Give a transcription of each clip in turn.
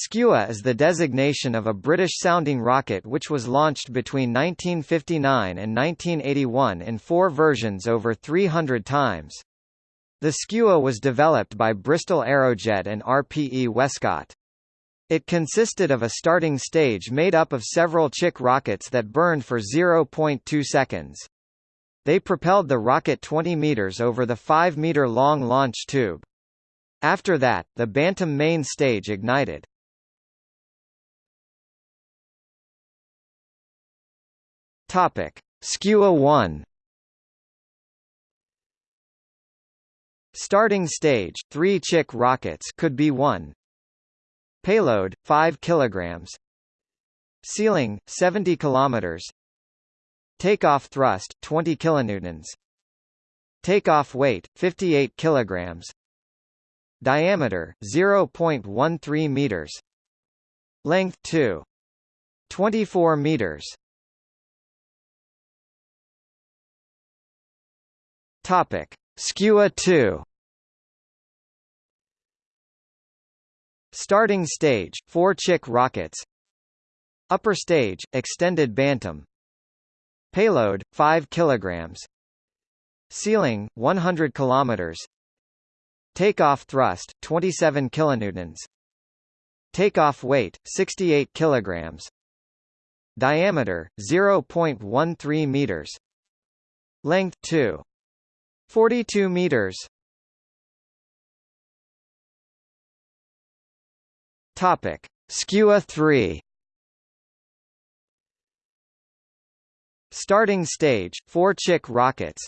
Skua is the designation of a British-sounding rocket which was launched between 1959 and 1981 in four versions over 300 times. The Skua was developed by Bristol Aerojet and RPE Westcott. It consisted of a starting stage made up of several chick rockets that burned for 0.2 seconds. They propelled the rocket 20 meters over the 5-meter-long launch tube. After that, the Bantam main stage ignited. Topic: Skua 1. Starting stage: 3 chick rockets could be 1. Payload: 5 kilograms. Ceiling: 70 kilometers. Takeoff thrust: 20 kilonewtons. Takeoff weight: 58 kilograms. Diameter: 0.13 meters. Length 2. 24 meters. Topic: Skua 2. Starting stage: 4 chick rockets. Upper stage: extended bantam. Payload: 5 kilograms. Ceiling: 100 kilometers. Takeoff thrust: 27 kilonewtons. Takeoff weight: 68 kilograms. Diameter: 0.13 meters. Length 2. 42 meters. Topic: Skua 3. Starting stage: 4 chick rockets.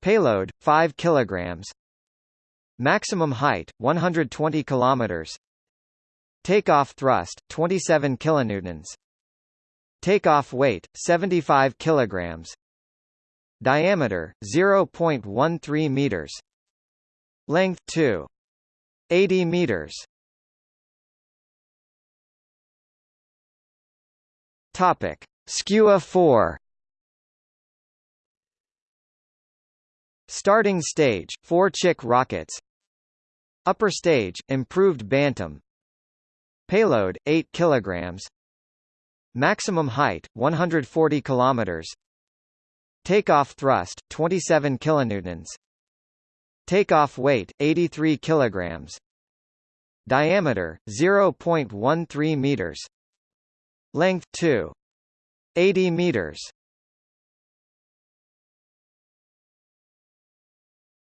Payload: 5 kilograms. Maximum height: 120 kilometers. Takeoff thrust: 27 kilonewtons. Takeoff weight: 75 kilograms. Diameter 0.13 meters. Length 2. 80 meters. Topic: Skua 4. Starting stage: 4 chick rockets. Upper stage: improved Bantam. Payload: 8 kilograms. Maximum height: 140 kilometers. Takeoff thrust 27 kilonewtons. Takeoff weight 83 kilograms. Diameter 0.13 meters. Length 2 80 meters.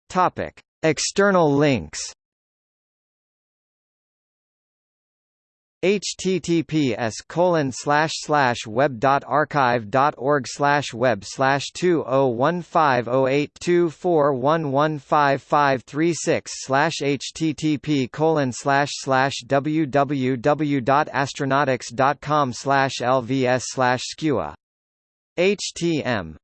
Topic: External links https colon slash slash web dot archive dot org slash web slash two oh one five oh eight two four one one five five three six slash http colon slash slash www dot astronautics dot com slash lvs slash skua htm